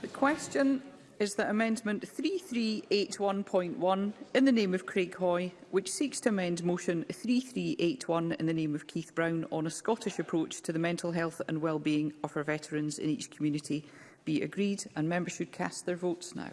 The question is that Amendment 3381.1 in the name of Craig Hoy, which seeks to amend Motion 3381 in the name of Keith Brown on a Scottish approach to the mental health and wellbeing of our veterans in each community, be agreed and members should cast their votes now.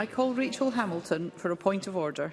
I call Rachel Hamilton for a point of order.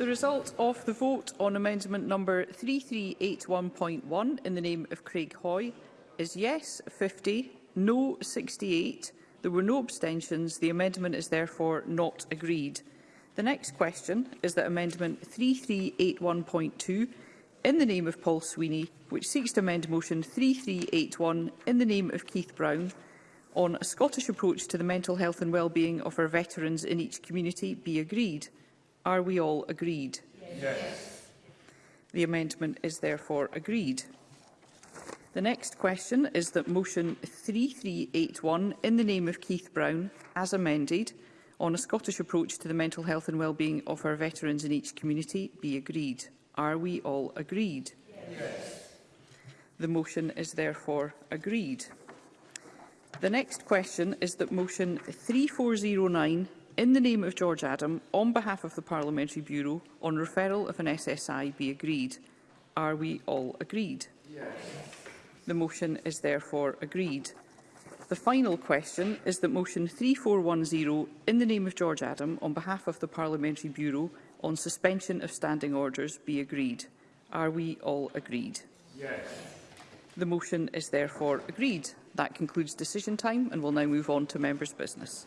The result of the vote on amendment number 3381.1 in the name of Craig Hoy is yes 50, no 68. There were no abstentions. The amendment is therefore not agreed. The next question is that amendment 3381.2 in the name of Paul Sweeney, which seeks to amend motion 3381 in the name of Keith Brown on a Scottish approach to the mental health and well-being of our veterans in each community be agreed. Are we all agreed? Yes. The amendment is therefore agreed. The next question is that motion 3381 in the name of Keith Brown, as amended, on a Scottish approach to the mental health and well-being of our veterans in each community be agreed. Are we all agreed? Yes. The motion is therefore agreed. The next question is that motion 3409 in the name of George Adam, on behalf of the Parliamentary Bureau, on referral of an SSI be agreed. Are we all agreed? Yes. The motion is therefore agreed. The final question is that motion 3410, in the name of George Adam, on behalf of the Parliamentary Bureau, on suspension of standing orders be agreed. Are we all agreed? Yes. The motion is therefore agreed. That concludes decision time and we'll now move on to members' business.